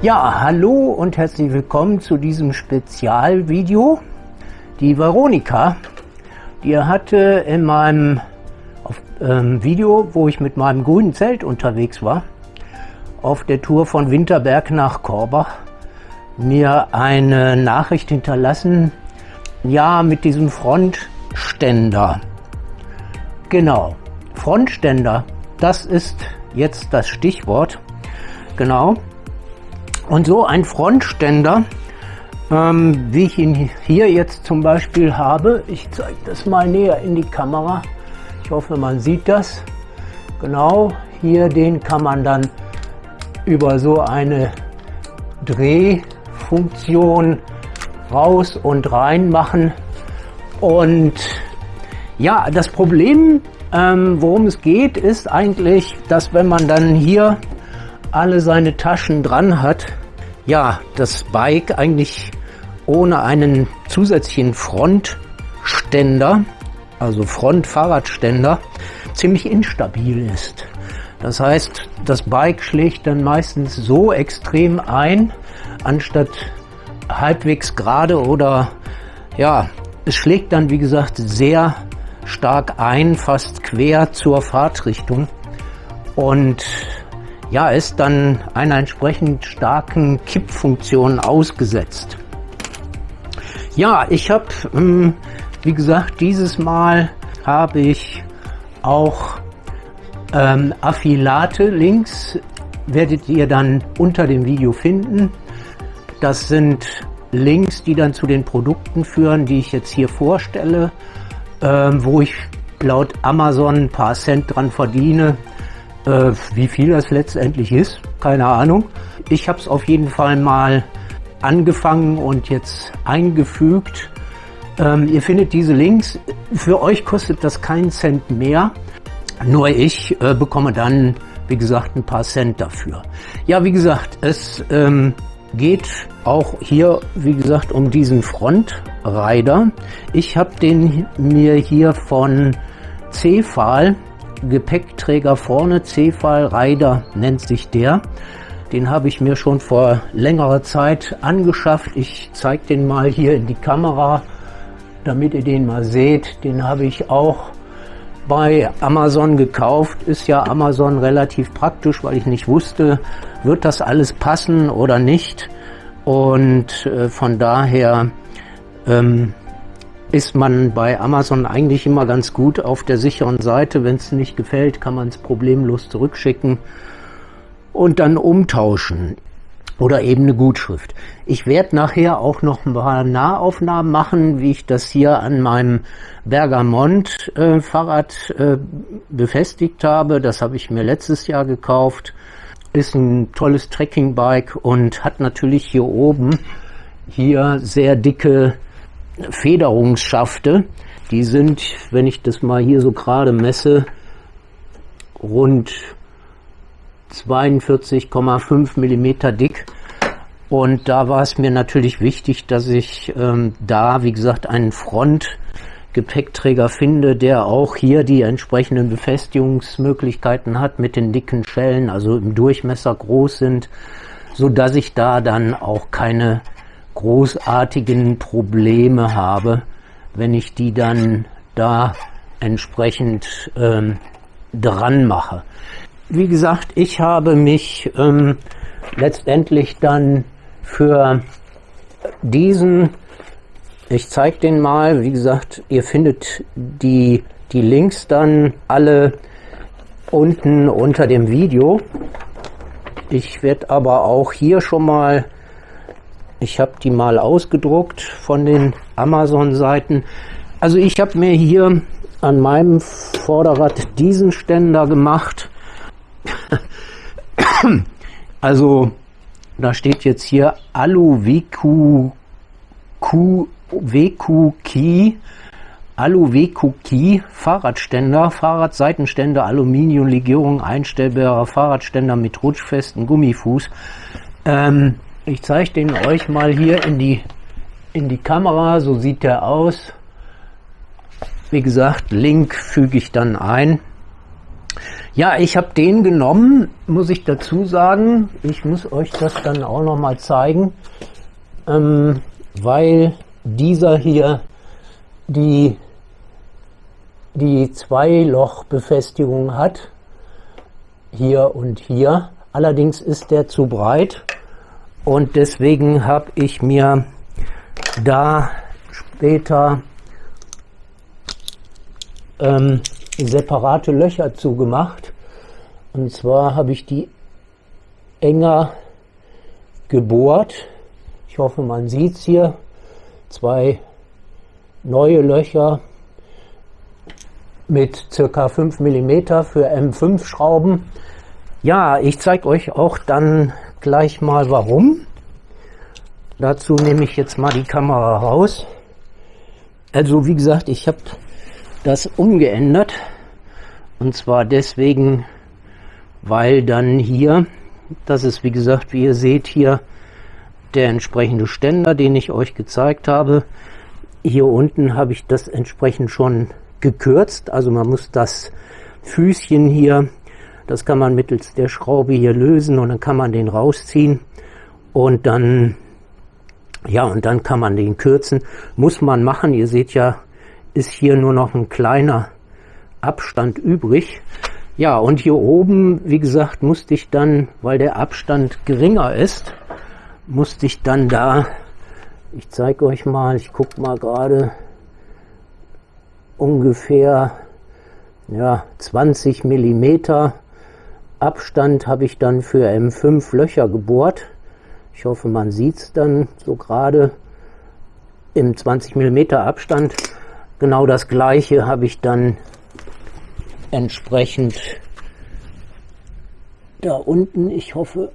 Ja, hallo und herzlich willkommen zu diesem Spezialvideo. Die Veronika, die hatte in meinem auf, ähm, Video, wo ich mit meinem grünen Zelt unterwegs war, auf der Tour von Winterberg nach Korbach, mir eine Nachricht hinterlassen, ja, mit diesem Frontständer. Genau, Frontständer, das ist jetzt das Stichwort. Genau. Und so ein Frontständer, ähm, wie ich ihn hier jetzt zum Beispiel habe, ich zeige das mal näher in die Kamera. Ich hoffe, man sieht das. Genau, hier den kann man dann über so eine Drehfunktion raus und rein machen. Und ja, das Problem, ähm, worum es geht, ist eigentlich, dass wenn man dann hier alle seine Taschen dran hat, ja, das Bike eigentlich ohne einen zusätzlichen Frontständer, also Frontfahrradständer, ziemlich instabil ist. Das heißt, das Bike schlägt dann meistens so extrem ein, anstatt halbwegs gerade oder ja, es schlägt dann wie gesagt sehr stark ein, fast quer zur Fahrtrichtung und ja, ist dann einer entsprechend starken Kippfunktion ausgesetzt. Ja, ich habe, ähm, wie gesagt, dieses Mal habe ich auch ähm, Affilate Links, werdet ihr dann unter dem Video finden. Das sind Links, die dann zu den Produkten führen, die ich jetzt hier vorstelle, ähm, wo ich laut Amazon ein paar Cent dran verdiene. Äh, wie viel das letztendlich ist, keine Ahnung. Ich habe es auf jeden Fall mal angefangen und jetzt eingefügt. Ähm, ihr findet diese Links. Für euch kostet das keinen Cent mehr. Nur ich äh, bekomme dann, wie gesagt, ein paar Cent dafür. Ja, wie gesagt, es ähm, geht auch hier, wie gesagt, um diesen Frontrider. Ich habe den mir hier von Cefal, Gepäckträger vorne, Cefal Rider nennt sich der. Den habe ich mir schon vor längerer Zeit angeschafft. Ich zeige den mal hier in die Kamera, damit ihr den mal seht. Den habe ich auch bei Amazon gekauft. Ist ja Amazon relativ praktisch, weil ich nicht wusste, wird das alles passen oder nicht. Und äh, von daher ähm, ist man bei Amazon eigentlich immer ganz gut auf der sicheren Seite. Wenn es nicht gefällt, kann man es problemlos zurückschicken und dann umtauschen oder eben eine Gutschrift. Ich werde nachher auch noch ein paar Nahaufnahmen machen, wie ich das hier an meinem Bergamont äh, Fahrrad äh, befestigt habe. Das habe ich mir letztes Jahr gekauft. Ist ein tolles Trekkingbike und hat natürlich hier oben hier sehr dicke Federungsschafte. Die sind, wenn ich das mal hier so gerade messe, rund 42,5 Millimeter dick. Und da war es mir natürlich wichtig, dass ich ähm, da, wie gesagt, einen Frontgepäckträger finde, der auch hier die entsprechenden Befestigungsmöglichkeiten hat mit den dicken Schellen, also im Durchmesser groß sind, so dass ich da dann auch keine großartigen Probleme habe, wenn ich die dann da entsprechend ähm, dran mache wie gesagt, ich habe mich ähm, letztendlich dann für diesen, ich zeige den mal, wie gesagt, ihr findet die, die Links dann alle unten unter dem Video. Ich werde aber auch hier schon mal, ich habe die mal ausgedruckt von den Amazon-Seiten. Also ich habe mir hier an meinem Vorderrad diesen Ständer gemacht also, da steht jetzt hier Alu WQ, Q, WQ Key, Alu WQ Key, Fahrradständer, Fahrradseitenständer, Aluminiumlegierung, einstellbarer Fahrradständer mit rutschfesten Gummifuß. Ähm, ich zeige den euch mal hier in die, in die Kamera, so sieht der aus. Wie gesagt, Link füge ich dann ein. Ja, ich habe den genommen, muss ich dazu sagen. Ich muss euch das dann auch noch mal zeigen, ähm, weil dieser hier die, die Zweilochbefestigung hat, hier und hier. Allerdings ist der zu breit und deswegen habe ich mir da später ähm, separate Löcher zugemacht. Und zwar habe ich die enger gebohrt. Ich hoffe, man sieht es hier. Zwei neue Löcher mit circa 5 mm für M5 Schrauben. Ja, ich zeige euch auch dann gleich mal warum. Dazu nehme ich jetzt mal die Kamera raus. Also wie gesagt, ich habe das umgeändert. Und zwar deswegen, weil dann hier, das ist wie gesagt, wie ihr seht hier, der entsprechende Ständer, den ich euch gezeigt habe. Hier unten habe ich das entsprechend schon gekürzt. Also man muss das Füßchen hier, das kann man mittels der Schraube hier lösen und dann kann man den rausziehen und dann, ja, und dann kann man den kürzen. Muss man machen. Ihr seht ja, ist hier nur noch ein kleiner Abstand übrig. Ja, und hier oben, wie gesagt, musste ich dann, weil der Abstand geringer ist, musste ich dann da, ich zeige euch mal, ich gucke mal gerade, ungefähr ja, 20 Millimeter Abstand habe ich dann für M5 Löcher gebohrt. Ich hoffe, man sieht es dann so gerade im 20 Millimeter Abstand. Genau das gleiche habe ich dann entsprechend da unten. Ich hoffe,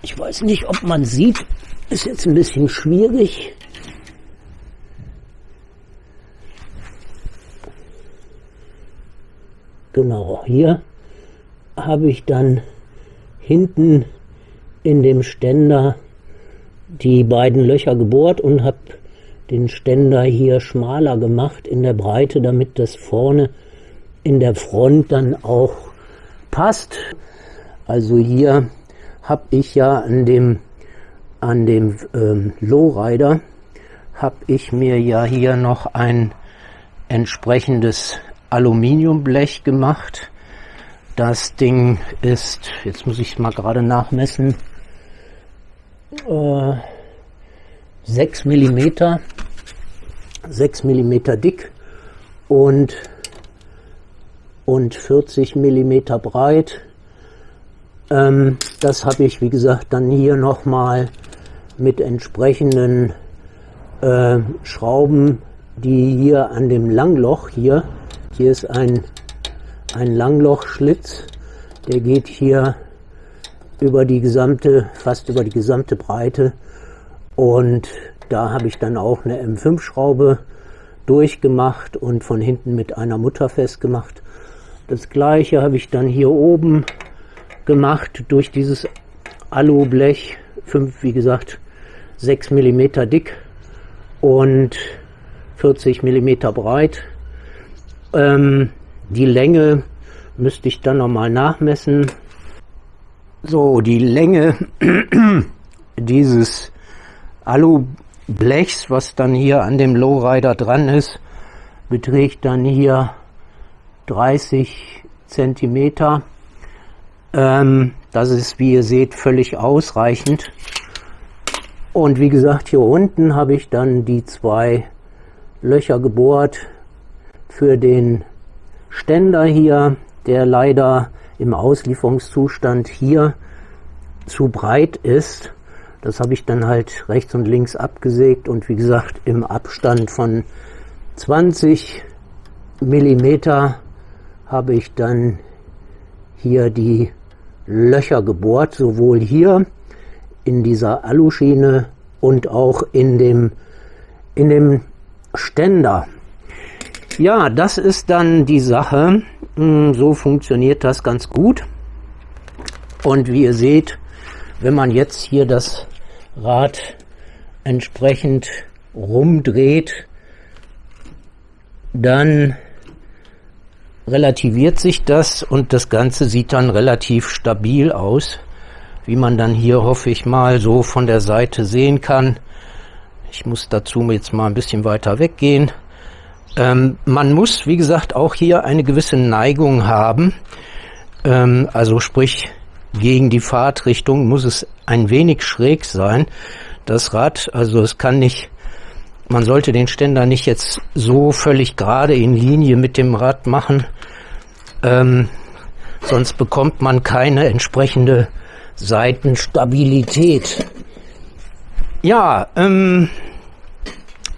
ich weiß nicht, ob man sieht, ist jetzt ein bisschen schwierig. Genau, hier habe ich dann hinten in dem Ständer die beiden Löcher gebohrt und habe den Ständer hier schmaler gemacht in der Breite, damit das vorne in der Front dann auch passt. Also hier habe ich ja an dem an dem ähm, Lowrider habe ich mir ja hier noch ein entsprechendes Aluminiumblech gemacht. Das Ding ist, jetzt muss ich mal gerade nachmessen, äh, 6 mm 6 mm dick und, und 40 mm breit. Ähm, das habe ich, wie gesagt, dann hier nochmal mit entsprechenden äh, Schrauben, die hier an dem Langloch hier, hier ist ein, ein Langlochschlitz, der geht hier über die gesamte, fast über die gesamte Breite und da habe ich dann auch eine M5-Schraube durchgemacht und von hinten mit einer Mutter festgemacht. Das gleiche habe ich dann hier oben gemacht durch dieses Alublech, 5, wie gesagt, 6 mm dick und 40 mm breit. Ähm, die Länge müsste ich dann nochmal nachmessen. So, die Länge dieses Alublechs, was dann hier an dem Lowrider dran ist, beträgt dann hier 30 Zentimeter. Ähm, das ist, wie ihr seht, völlig ausreichend. Und wie gesagt, hier unten habe ich dann die zwei Löcher gebohrt für den Ständer hier, der leider im Auslieferungszustand hier zu breit ist. Das habe ich dann halt rechts und links abgesägt und wie gesagt im Abstand von 20 Millimeter habe ich dann hier die Löcher gebohrt, sowohl hier in dieser Aluschiene und auch in dem, in dem Ständer. Ja, das ist dann die Sache. Hm, so funktioniert das ganz gut. Und wie ihr seht, wenn man jetzt hier das Rad entsprechend rumdreht, dann relativiert sich das und das Ganze sieht dann relativ stabil aus, wie man dann hier hoffe ich mal so von der Seite sehen kann. Ich muss dazu jetzt mal ein bisschen weiter weggehen. Ähm, man muss, wie gesagt, auch hier eine gewisse Neigung haben. Ähm, also sprich, gegen die Fahrtrichtung muss es ein wenig schräg sein. Das Rad, also es kann nicht, man sollte den Ständer nicht jetzt so völlig gerade in Linie mit dem Rad machen, ähm, sonst bekommt man keine entsprechende Seitenstabilität. Ja, ähm,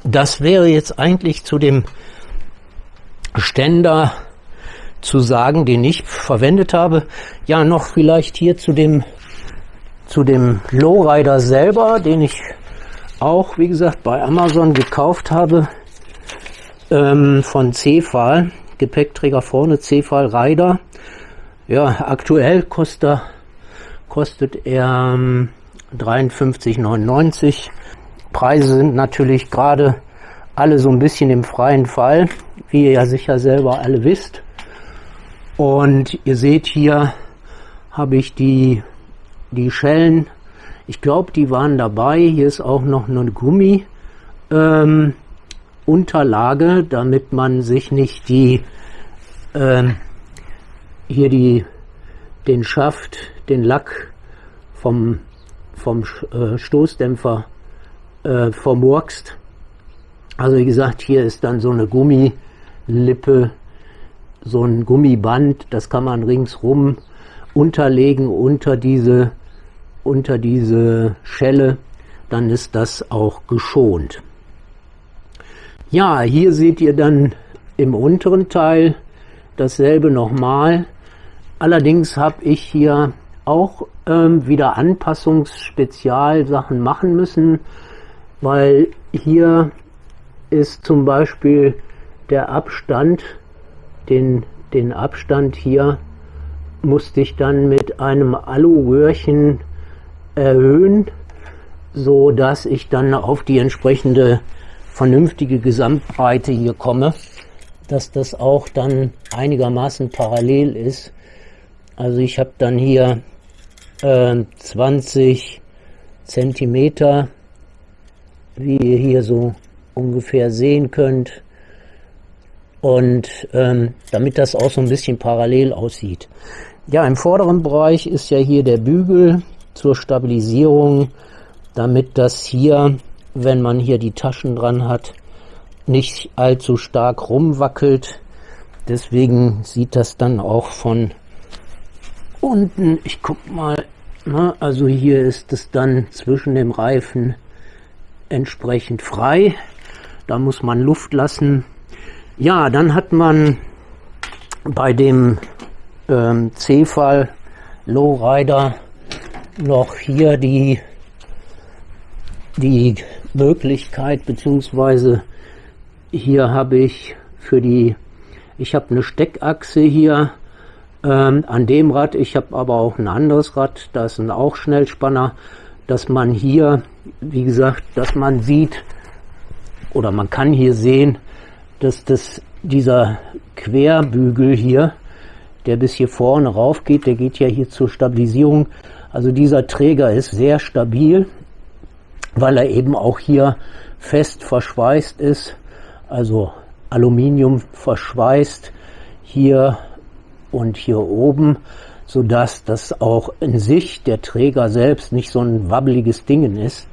das wäre jetzt eigentlich zu dem Ständer zu sagen, den ich verwendet habe. Ja, noch vielleicht hier zu dem, zu dem Lowrider selber, den ich auch, wie gesagt, bei Amazon gekauft habe, ähm, von Cefal, Gepäckträger vorne, Cefal Rider. Ja, aktuell kostet er, kostet er ähm, 53,99. Preise sind natürlich gerade alle so ein bisschen im freien Fall, wie ihr ja sicher selber alle wisst. Und ihr seht hier habe ich die, die Schellen, ich glaube die waren dabei, hier ist auch noch eine Gummi ähm, Unterlage, damit man sich nicht die ähm, hier die den Schaft, den Lack vom vom äh, Stoßdämpfer äh, vermurkst. Also wie gesagt, hier ist dann so eine Gummilippe, so ein Gummiband, das kann man ringsrum unterlegen unter diese, unter diese Schelle, dann ist das auch geschont. Ja, hier seht ihr dann im unteren Teil dasselbe nochmal. Allerdings habe ich hier auch ähm, wieder Anpassungsspezialsachen machen müssen, weil hier ist zum Beispiel der Abstand, den, den Abstand hier musste ich dann mit einem Alu-Röhrchen erhöhen, so dass ich dann auf die entsprechende vernünftige Gesamtbreite hier komme, dass das auch dann einigermaßen parallel ist. Also ich habe dann hier äh, 20 Zentimeter, wie ihr hier so ungefähr sehen könnt. Und ähm, damit das auch so ein bisschen parallel aussieht. Ja, im vorderen Bereich ist ja hier der Bügel zur Stabilisierung, damit das hier, wenn man hier die Taschen dran hat, nicht allzu stark rumwackelt. Deswegen sieht das dann auch von unten, ich guck mal, na, also hier ist es dann zwischen dem Reifen entsprechend frei. Da muss man Luft lassen. Ja, dann hat man bei dem ähm, C-Fall Lowrider noch hier die, die Möglichkeit, beziehungsweise hier habe ich für die, ich habe eine Steckachse hier ähm, an dem Rad, ich habe aber auch ein anderes Rad, da ist ein auch Schnellspanner, dass man hier, wie gesagt, dass man sieht, oder man kann hier sehen, dass das dieser Querbügel hier, der bis hier vorne rauf geht, der geht ja hier zur Stabilisierung. Also dieser Träger ist sehr stabil, weil er eben auch hier fest verschweißt ist, also Aluminium verschweißt hier und hier oben, so dass das auch in sich der Träger selbst nicht so ein wabbeliges Ding ist.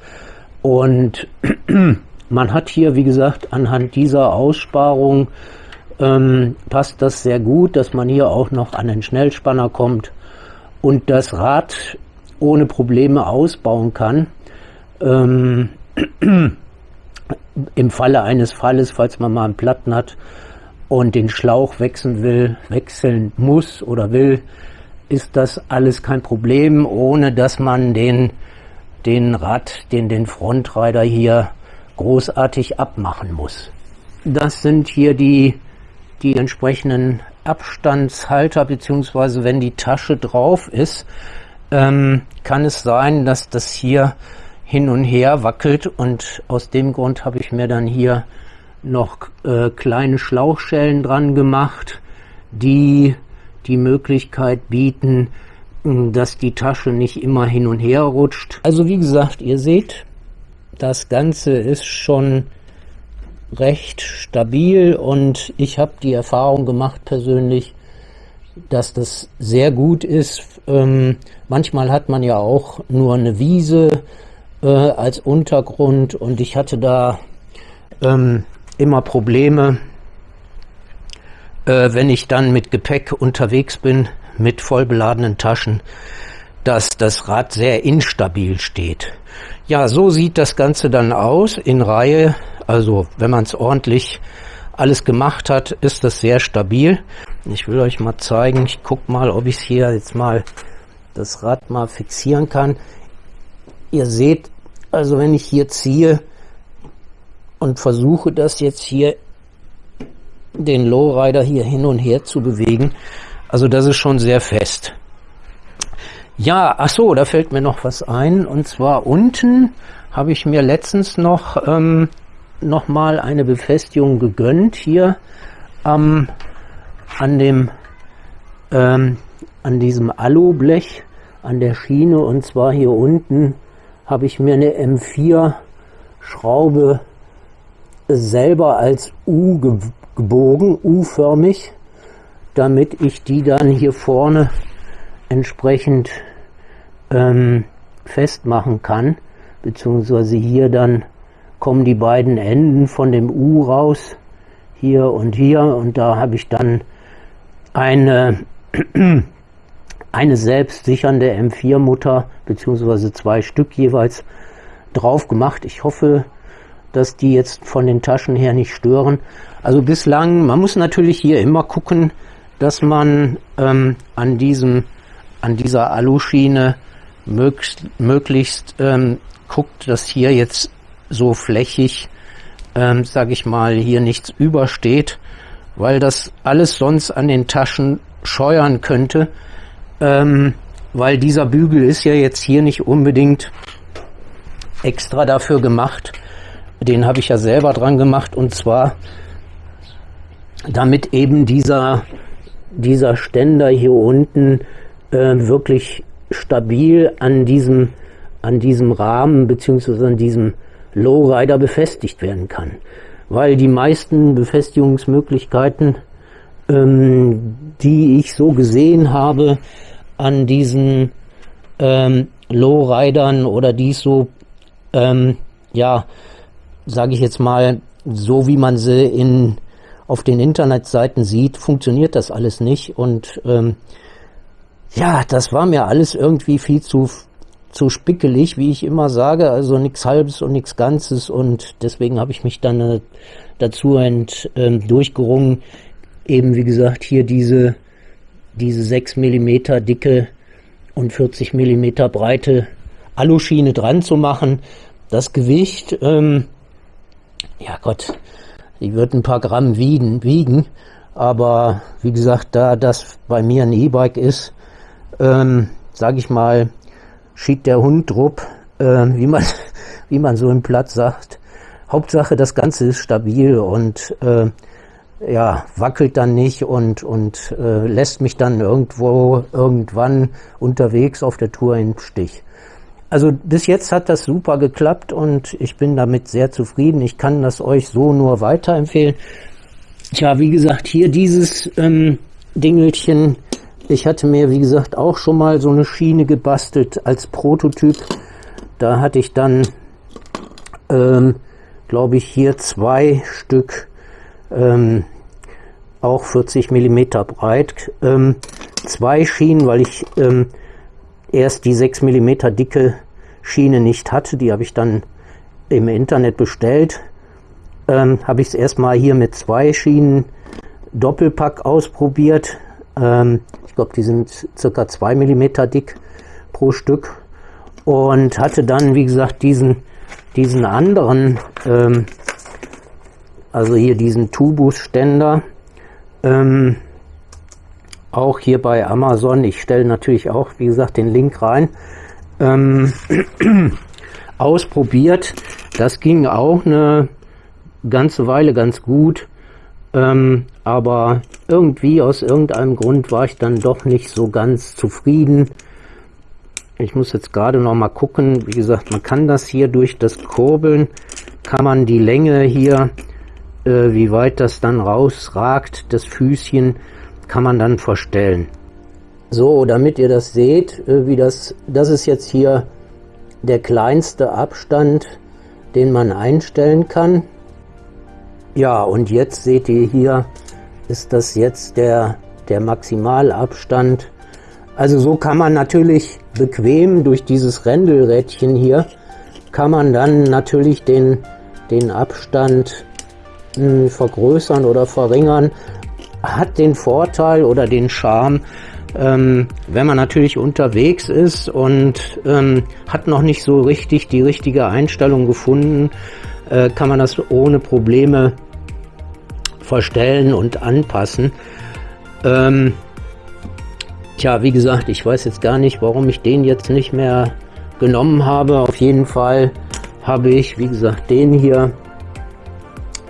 Und Man hat hier, wie gesagt, anhand dieser Aussparung ähm, passt das sehr gut, dass man hier auch noch an den Schnellspanner kommt und das Rad ohne Probleme ausbauen kann. Ähm, Im Falle eines Falles, falls man mal einen Platten hat und den Schlauch wechseln will, wechseln muss oder will, ist das alles kein Problem, ohne dass man den, den Rad, den, den Frontreiter hier großartig abmachen muss. Das sind hier die, die entsprechenden Abstandshalter, beziehungsweise wenn die Tasche drauf ist, ähm, kann es sein, dass das hier hin und her wackelt und aus dem Grund habe ich mir dann hier noch äh, kleine Schlauchschellen dran gemacht, die die Möglichkeit bieten, dass die Tasche nicht immer hin und her rutscht. Also wie gesagt, ihr seht, das Ganze ist schon recht stabil und ich habe die Erfahrung gemacht persönlich, dass das sehr gut ist. Ähm, manchmal hat man ja auch nur eine Wiese äh, als Untergrund und ich hatte da ähm, immer Probleme, äh, wenn ich dann mit Gepäck unterwegs bin, mit voll beladenen Taschen, dass das Rad sehr instabil steht. Ja, so sieht das Ganze dann aus in Reihe. Also wenn man es ordentlich alles gemacht hat, ist das sehr stabil. Ich will euch mal zeigen, ich guck mal, ob ich hier jetzt mal das Rad mal fixieren kann. Ihr seht, also wenn ich hier ziehe und versuche das jetzt hier den Lowrider hier hin und her zu bewegen, also das ist schon sehr fest. Ja, ach so, da fällt mir noch was ein. Und zwar unten habe ich mir letztens noch, ähm, noch mal eine Befestigung gegönnt. Hier ähm, an dem, ähm, an diesem Alublech an der Schiene. Und zwar hier unten habe ich mir eine M4 Schraube selber als U gebogen, U-förmig damit ich die dann hier vorne entsprechend ähm, festmachen kann, beziehungsweise hier dann kommen die beiden Enden von dem U raus, hier und hier, und da habe ich dann eine, eine selbstsichernde M4-Mutter, beziehungsweise zwei Stück jeweils drauf gemacht. Ich hoffe, dass die jetzt von den Taschen her nicht stören. Also bislang, man muss natürlich hier immer gucken, dass man ähm, an diesem an dieser Aluschiene möglichst, möglichst ähm, guckt, dass hier jetzt so flächig, ähm, sage ich mal, hier nichts übersteht, weil das alles sonst an den Taschen scheuern könnte, ähm, weil dieser Bügel ist ja jetzt hier nicht unbedingt extra dafür gemacht. Den habe ich ja selber dran gemacht und zwar damit eben dieser dieser Ständer hier unten äh, wirklich stabil an diesem, an diesem Rahmen beziehungsweise an diesem Lowrider befestigt werden kann. Weil die meisten Befestigungsmöglichkeiten, ähm, die ich so gesehen habe, an diesen ähm, Lowridern oder die so, ähm, ja, sage ich jetzt mal, so wie man sie in auf den Internetseiten sieht, funktioniert das alles nicht. Und ähm, ja, das war mir alles irgendwie viel zu, zu spickelig, wie ich immer sage. Also nichts Halbes und nichts Ganzes. Und deswegen habe ich mich dann äh, dazu ent, äh, durchgerungen, eben wie gesagt hier diese, diese 6 mm dicke und 40 mm breite Aluschiene dran zu machen. Das Gewicht, ähm, ja Gott, die wird ein paar Gramm wiegen, wiegen aber wie gesagt, da das bei mir ein E-Bike ist, ähm, sage ich mal, schiebt der Hund drupp, äh, wie, man, wie man so im Platz sagt. Hauptsache, das Ganze ist stabil und äh, ja, wackelt dann nicht und, und äh, lässt mich dann irgendwo, irgendwann unterwegs auf der Tour im Stich. Also bis jetzt hat das super geklappt und ich bin damit sehr zufrieden. Ich kann das euch so nur weiterempfehlen. Tja, wie gesagt, hier dieses ähm, Dingelchen. Ich hatte mir, wie gesagt, auch schon mal so eine Schiene gebastelt als Prototyp. Da hatte ich dann, ähm, glaube ich, hier zwei Stück, ähm, auch 40 Millimeter breit. Ähm, zwei Schienen, weil ich ähm, erst die 6 mm dicke Schiene nicht hatte. Die habe ich dann im Internet bestellt. Ähm, habe ich es erstmal hier mit zwei Schienen Doppelpack ausprobiert. Ähm, ich glaube, die sind circa 2 mm dick pro Stück. Und hatte dann, wie gesagt, diesen, diesen anderen, ähm, also hier diesen Tubus-Ständer, ähm, auch hier bei Amazon. Ich stelle natürlich auch, wie gesagt, den Link rein. Ähm, ausprobiert. Das ging auch eine ganze Weile ganz gut. Ähm, aber irgendwie aus irgendeinem Grund war ich dann doch nicht so ganz zufrieden. Ich muss jetzt gerade noch mal gucken. Wie gesagt, man kann das hier durch das Kurbeln, kann man die Länge hier, äh, wie weit das dann rausragt, das Füßchen, kann man dann verstellen. So, damit ihr das seht, äh, wie das, das ist jetzt hier der kleinste Abstand, den man einstellen kann. Ja, und jetzt seht ihr hier, ist das jetzt der, der Maximalabstand. Also so kann man natürlich bequem durch dieses Rändelrädchen hier, kann man dann natürlich den, den Abstand mh, hm, vergrößern oder verringern. Hat den Vorteil oder den Charme, ähm, wenn man natürlich unterwegs ist und ähm, hat noch nicht so richtig die richtige Einstellung gefunden, äh, kann man das ohne Probleme verstellen und anpassen. Ähm, tja, wie gesagt, ich weiß jetzt gar nicht, warum ich den jetzt nicht mehr genommen habe. Auf jeden Fall habe ich, wie gesagt, den hier,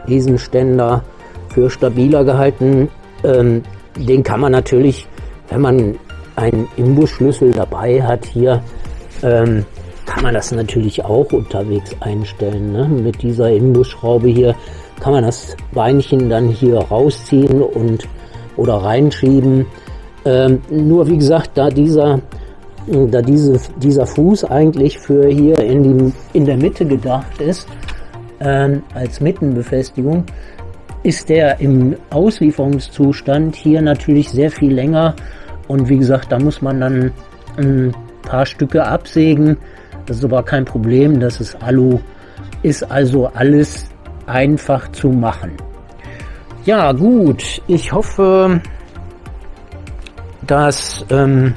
diesen Ständer für stabiler gehalten. Ähm, den kann man natürlich, wenn man einen Imbusschlüssel dabei hat hier, ähm, kann man das natürlich auch unterwegs einstellen. Ne? Mit dieser Imbusschraube hier kann man das Beinchen dann hier rausziehen und oder reinschieben. Ähm, nur wie gesagt, da dieser da diese, dieser Fuß eigentlich für hier in, die, in der Mitte gedacht ist, ähm, als Mittenbefestigung, ist der im Auslieferungszustand hier natürlich sehr viel länger und wie gesagt, da muss man dann ein paar Stücke absägen. Das ist aber kein Problem, das ist Alu, ist also alles einfach zu machen. Ja gut, ich hoffe, dass, ähm,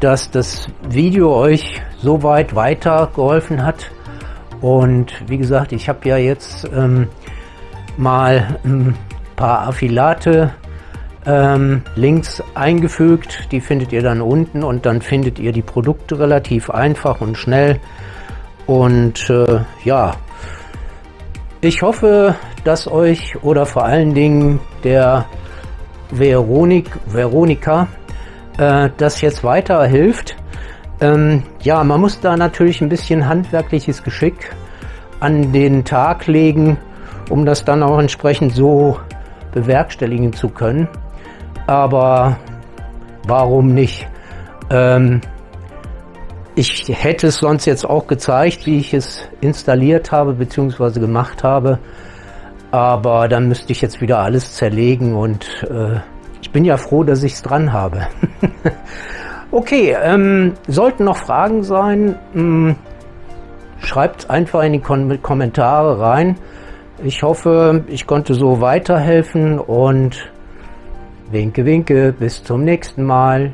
dass das Video euch soweit weitergeholfen hat. Und wie gesagt, ich habe ja jetzt ähm, mal ein paar Affilate ähm, Links eingefügt. Die findet ihr dann unten und dann findet ihr die Produkte relativ einfach und schnell. Und äh, ja, ich hoffe, dass euch oder vor allen Dingen der Veronik, Veronika äh, das jetzt weiterhilft. Ähm, ja, man muss da natürlich ein bisschen handwerkliches Geschick an den Tag legen, um das dann auch entsprechend so bewerkstelligen zu können. Aber warum nicht? Ähm, ich hätte es sonst jetzt auch gezeigt, wie ich es installiert habe bzw. gemacht habe. Aber dann müsste ich jetzt wieder alles zerlegen und äh, ich bin ja froh, dass ich es dran habe. okay, ähm, sollten noch Fragen sein, hm, schreibt einfach in die Kom Kommentare rein. Ich hoffe, ich konnte so weiterhelfen und winke, winke, bis zum nächsten Mal.